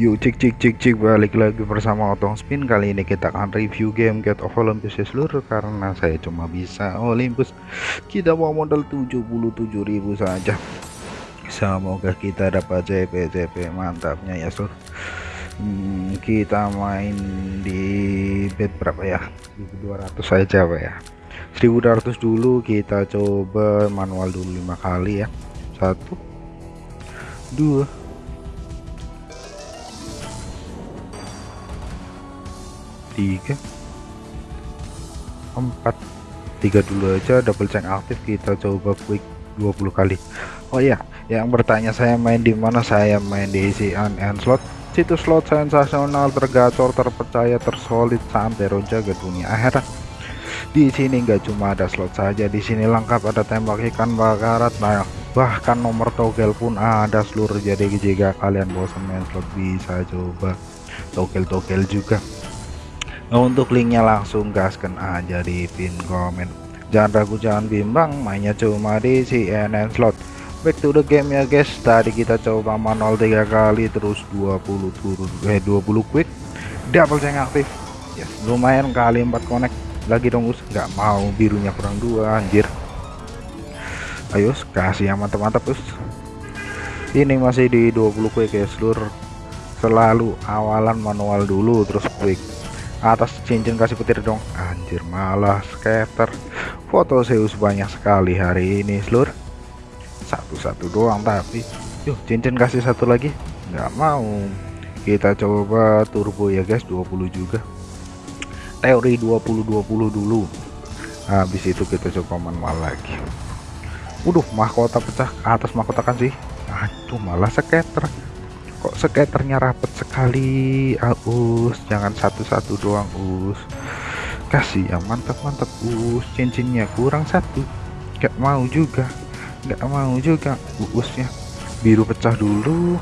Yuk cik cik cik cik balik lagi bersama Otong Spin. Kali ini kita akan review game Get of Olympus ya seluruh Karena saya cuma bisa Olympus. Kita mau modal 77.000 saja. Semoga kita dapat CP CP mantapnya ya seluruh hmm, Kita main di bed berapa ya? 1200 saja Pak ya. 1200 dulu kita coba manual dulu lima kali ya. Satu dua tiga. Empat. Tiga dulu aja double check aktif kita coba quick 20 kali. Oh ya yang bertanya saya main di mana? Saya main di CN and slot. Situs slot sensasional tergacor terpercaya tersolid sampai jaga dunia akhirat. Di sini nggak cuma ada slot saja di sini lengkap ada tembak ikan bakarat nah bahkan nomor togel pun ada seluruh. Jadi jika kalian bosan main slot bisa coba togel-togel juga untuk linknya langsung gaskan aja di pin komen. Jangan ragu jangan bimbang mainnya cuma di CNN slot. Back to the game ya guys. Tadi kita coba manual tiga kali terus 20 turun eh 20 quick. Double yang aktif. Yes, lumayan kali 4 connect. Lagi dong us. Nggak mau birunya kurang dua anjir. Ayo kasih yang mantap-mantap us. Ini masih di 20 quick ya seluruh selalu awalan manual dulu terus quick atas cincin kasih petir dong. Anjir malah scatter foto Zeus banyak sekali hari ini seluruh satu-satu doang tapi. Yuk cincin kasih satu lagi? Nggak mau. Kita coba turbo ya guys. 20 juga. Teori 20-20 dulu. Habis itu kita coba manual lagi. Waduh mahkota pecah atas mahkota kan sih? Aduh malah scatter kok skaternya rapet sekali? Aus jangan satu-satu doang us. Kasih ya mantap-mantap us. Cincinnya kurang satu. Gak mau juga. Gak mau juga usnya biru pecah dulu.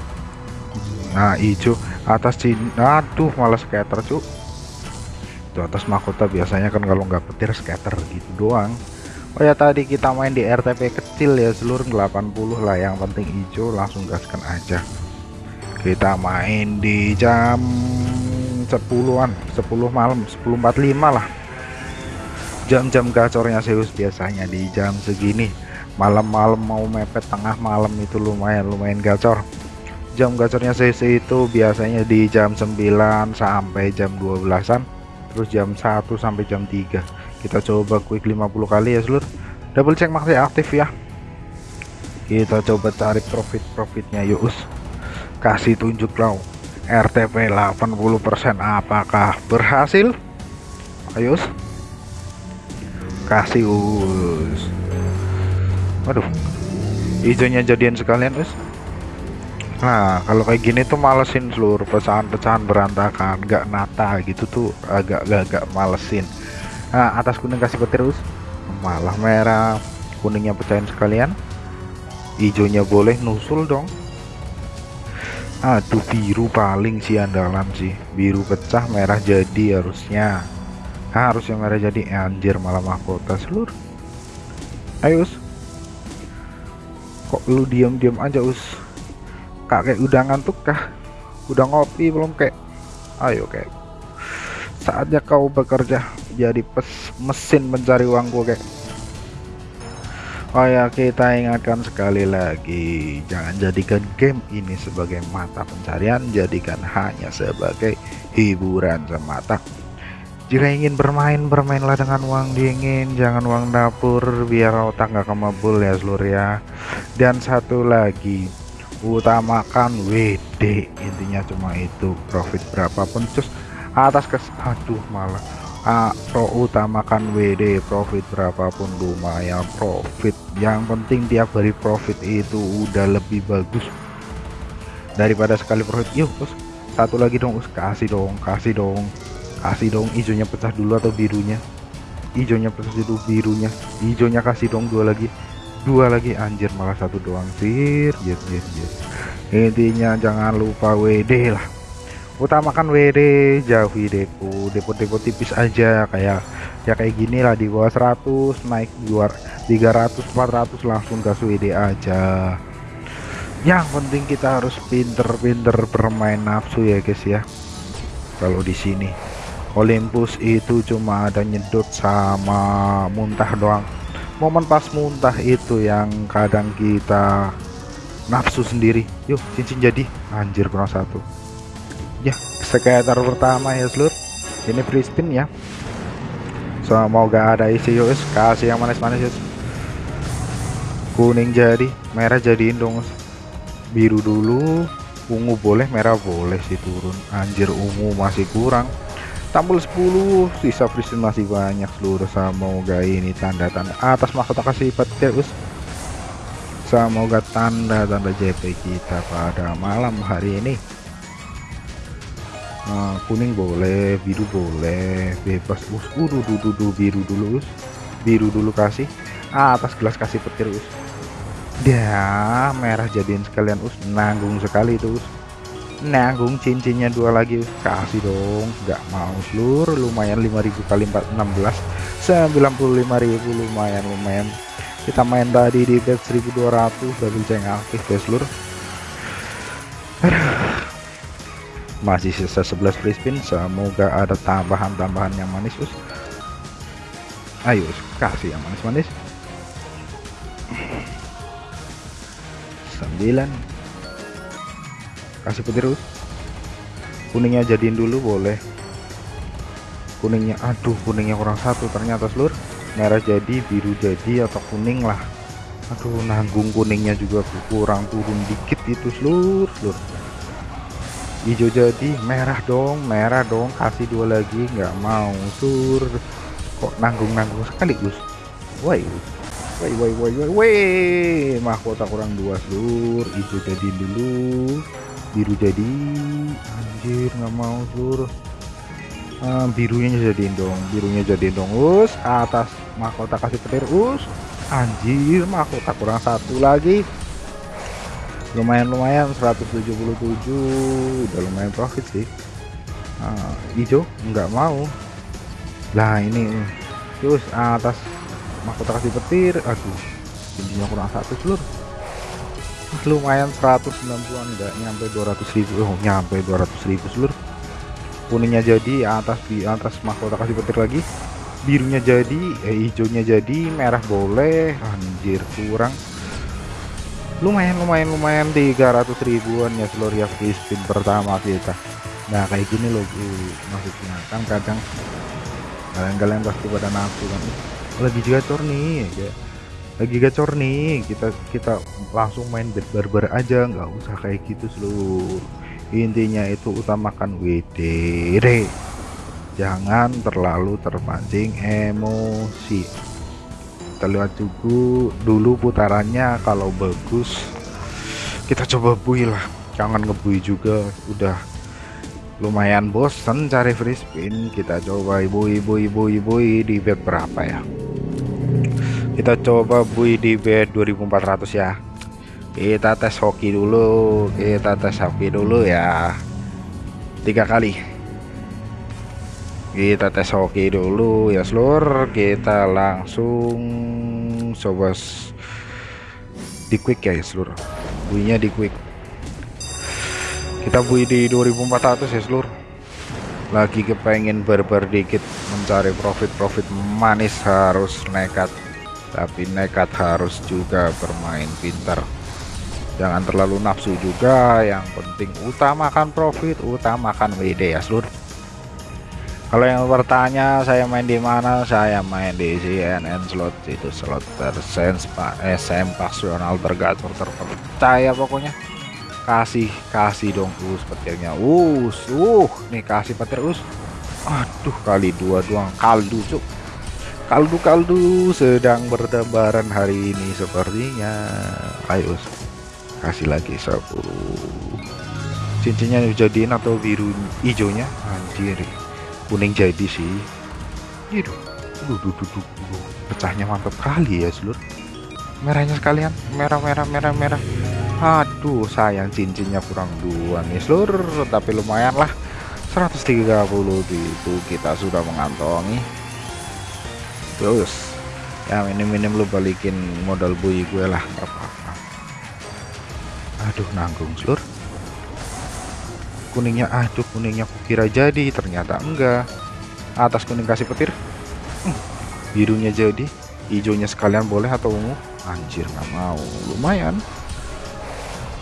Nah hijau. Atas cin aduh malah skater cuk. Itu atas mahkota biasanya kan kalau nggak petir skater gitu doang. Oh ya tadi kita main di RTP kecil ya seluruh 80 lah. Yang penting hijau langsung gaskan aja kita main di jam 10-an 10 malam 10.45 lah. Jam-jam gacornya Zeus biasanya di jam segini. Malam-malam mau mepet tengah malam itu lumayan lumayan gacor. Jam gacornya Zeus itu biasanya di jam 9 sampai jam 12an terus jam 1 sampai jam 3 kita coba quick 50 kali ya seluruh double check masih aktif ya. Kita coba cari profit-profitnya yuk kasih tunjuk dong RTP 80% apakah berhasil? Ayo kasih us. Waduh hijaunya jadian sekalian us. Nah kalau kayak gini tuh malesin seluruh pecahan-pecahan berantakan. Nggak nata gitu tuh agak-agak malesin. Nah atas kuning kasih petir us. Malah merah. Kuningnya pecahin sekalian. Hijaunya boleh nusul dong aduh biru paling sih andalan sih. Biru pecah merah jadi harusnya. Nah, harusnya merah jadi. Eh, anjir malah mahkota seluruh ayo us. Kok lu diam-diam aja us? Kakek udah ngantuk kah? Udah ngopi belum kayak ayo kayak saatnya kau bekerja. Jadi pes mesin mencari uang gue kayak Oh ya kita ingatkan sekali lagi jangan jadikan game ini sebagai mata pencarian jadikan hanya sebagai hiburan semata. Jika ingin bermain bermainlah dengan uang dingin jangan uang dapur biar otak nggak kemabul ya seluruh ya. Dan satu lagi utamakan WD intinya cuma itu profit berapapun cus atas kes aduh malah A pro utamakan WD profit berapapun lumayan profit. Yang penting tiap hari profit itu udah lebih bagus. Daripada sekali profit yuk bos satu lagi dong kasih dong kasih dong. Kasih dong hijaunya pecah dulu atau birunya? Hijaunya pecah dulu birunya. Hijaunya kasih dong dua lagi. Dua lagi anjir malah satu doang sir. Yes, yes, yes. intinya jangan lupa WD lah utamakan WD jauhi depo depo-depo tipis aja kayak ya kayak gini lah di bawah 100 naik luar 300 400 langsung gas WD aja. Yang penting kita harus pinter-pinter bermain nafsu ya guys ya. Kalau di sini Olympus itu cuma ada nyedot sama muntah doang. Momen pas muntah itu yang kadang kita nafsu sendiri. Yuk cincin jadi. Anjir kurang satu ya sekitar pertama ya seluruh ini free spin ya semoga ada isi yuk kasih yang manis-manis yuk kuning jadi merah jadiin dong biru dulu ungu boleh merah boleh sih turun. Anjir ungu masih kurang. Tampil 10 sisa prison masih banyak seluruh semoga ini tanda-tanda atas mahkota kasih petir us semoga tanda-tanda JP kita pada malam hari ini nah, kuning boleh biru boleh bebas. Us udah dulu biru dulu us. Biru dulu kasih. Atas gelas kasih petir us. Dia merah jadiin sekalian us. Nanggung sekali itu us. Nanggung cincinnya dua lagi us. kasih dong. Nggak mau seluruh lumayan 5000 kali 4 16 95000 lumayan lumayan. Kita main tadi di bet 1200 double ceng aktif ya seluruh masih sisa 11 free spin semoga ada tambahan-tambahan yang manis us. Ayo us. kasih yang manis-manis. 9 kasih petir kuningnya jadiin dulu boleh. Kuningnya aduh kuningnya kurang satu ternyata seluruh merah jadi biru jadi atau kuning lah. Aduh nanggung kuningnya juga kurang turun dikit itu seluruh seluruh hijau jadi merah dong merah dong kasih dua lagi nggak mau sur. Kok nanggung-nanggung sekali Gus? Woi Woi woi woi woi mahkota kurang dua seluruh hijau jadi dulu biru jadi. Anjir nggak mau seluruh uh, birunya jadiin dong birunya jadiin dong us. Atas mahkota kasih petir us. Anjir mahkota kurang satu lagi lumayan lumayan 177 udah lumayan profit sih. Uh, hijau nggak mau. Lah ini terus atas mahkota kasih petir aduh tingginya kurang satu seluruh lumayan 190an enggak nyampe 200 ribu oh nyampe 200 ribu seluruh kuningnya jadi atas di atas mahkota kasih petir lagi. Birunya jadi eh, hijaunya jadi merah boleh. Anjir kurang lumayan lumayan lumayan. 300 ribuan ya ya free spin pertama kita. Nah kayak gini loh maksudnya kan kadang kalian-kalian pasti pada nafsu kan. Lagi gacor nih ya. Lagi gacor nih. Kita kita langsung main bed barbar aja. Nggak usah kayak gitu seluruh. Intinya itu utamakan WDR jangan terlalu terpancing emosi kita lihat juga dulu putarannya. Kalau bagus kita coba bui lah. Jangan ngebui juga. Udah lumayan bosen cari free spin. Kita coba ibu ibu ibu ibu di bet berapa ya? Kita coba bui di bed 2400 ya. Kita tes hoki dulu. Kita tes hoki dulu ya. Tiga kali kita tes hoki dulu ya seluruh kita langsung coba di quick ya, ya seluruh buinya di quick. Kita bui di 2400 ya seluruh lagi kepengen berber dikit mencari profit-profit manis harus nekat. Tapi nekat harus juga bermain pintar. Jangan terlalu nafsu juga yang penting utamakan profit utamakan WD ya seluruh kalau yang bertanya saya main di mana? Saya main di CNN slot itu slot tersens Pak. SM pasional tergatur terpercaya pokoknya. Kasih kasih dong us petirnya. Us uh nih kasih petir us. Aduh kali dua doang. Kaldu cuk. Kaldu-kaldu sedang berdebaran hari ini sepertinya. Ayo kasih lagi 10 cincinnya dijadiin atau biru hijaunya? Anjir kuning jadi sih. Itu duh, pecahnya mantap kali ya seluruh merahnya sekalian. Merah merah merah merah. Aduh sayang cincinnya kurang dua nih seluruh tapi lumayan lah. 130 itu kita sudah mengantongi. Terus ya minim-minim lu balikin modal bui gue lah apa-apa. Aduh nanggung seluruh kuningnya aduh kuningnya kukira jadi. Ternyata enggak. Atas kuning kasih petir hmm, birunya jadi. Hijaunya sekalian boleh atau ungu? Anjir nggak mau. Lumayan.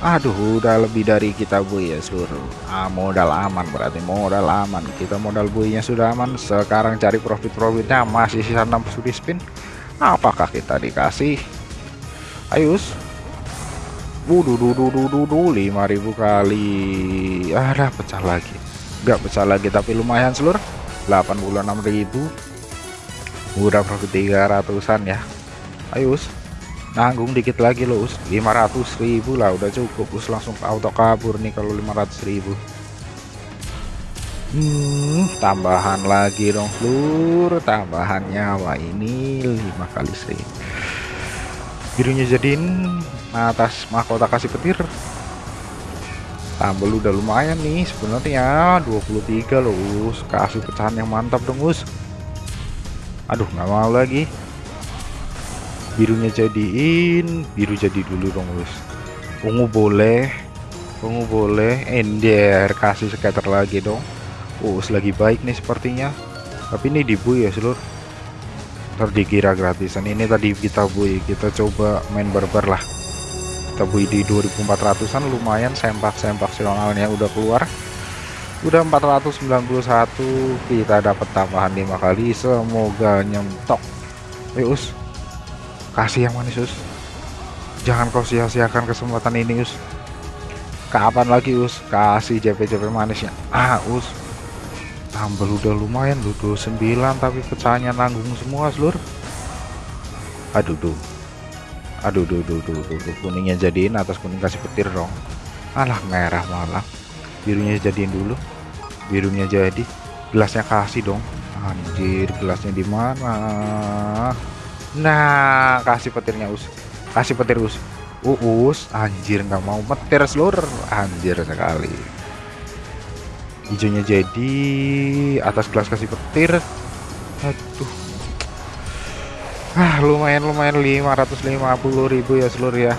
Aduh udah lebih dari kita bu ya seluruh ah, modal aman berarti modal aman. Kita modal buinya sudah aman. Sekarang cari profit-profitnya masih sisa 6 studi spin. Apakah kita dikasih? Ayus Wuduh, duh, duh, duh, duh, 5000 kali. Ada pecah lagi. Nggak pecah lagi tapi lumayan seluruh 86.000 udah profit 300an ya. Ayus nanggung dikit lagi loh us. 500 ribu lah udah cukup. Us langsung auto kabur nih kalau 500 ribu. Hmm, tambahan lagi dong seluruh tambahan nyawa ini 5 kali sih birunya jadiin atas mahkota kasih petir. Tambah udah lumayan nih sebenarnya. 23 loh us. Kasih pecahan yang mantap dong us. Aduh nggak mau lagi. Birunya jadiin biru jadi dulu dong guys ungu boleh ungu boleh. Ender kasih scatter lagi dong. Oh lagi baik nih sepertinya. Tapi ini dibu ya seluruh ntar dikira gratisan. Ini tadi kita bui kita coba main barbar lah. Kita bui di 2400an lumayan sempak-sempak silonalnya udah keluar. Udah 491 kita dapat tambahan lima kali. Semoga nyentok. Yus kasih yang manis us. Jangan kau sia-siakan kesempatan ini us. Kapan lagi us? Kasih JP-JP manisnya. Ah us tambah udah lumayan lu 29 tapi pecahnya nanggung semua seluruh aduh tuh aduh duh duh duh, duh, duh. kuningnya jadiin atas kuning kasih petir dong alah merah malah birunya jadiin dulu birunya jadi gelasnya kasih dong anjir gelasnya di mana Nah, kasih petirnya us. Kasih petir us. Uus, anjir nggak mau petir seluruh. Anjir sekali. Hijaunya jadi atas gelas kasih petir. Aduh. Ah, lumayan lumayan 550.000 ya seluruh ya.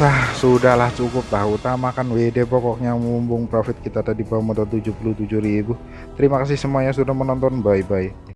Nah, sudahlah cukup lah utamakan WD pokoknya mumpung profit kita tadi bawah modal 77.000. Terima kasih semuanya sudah menonton. Bye bye.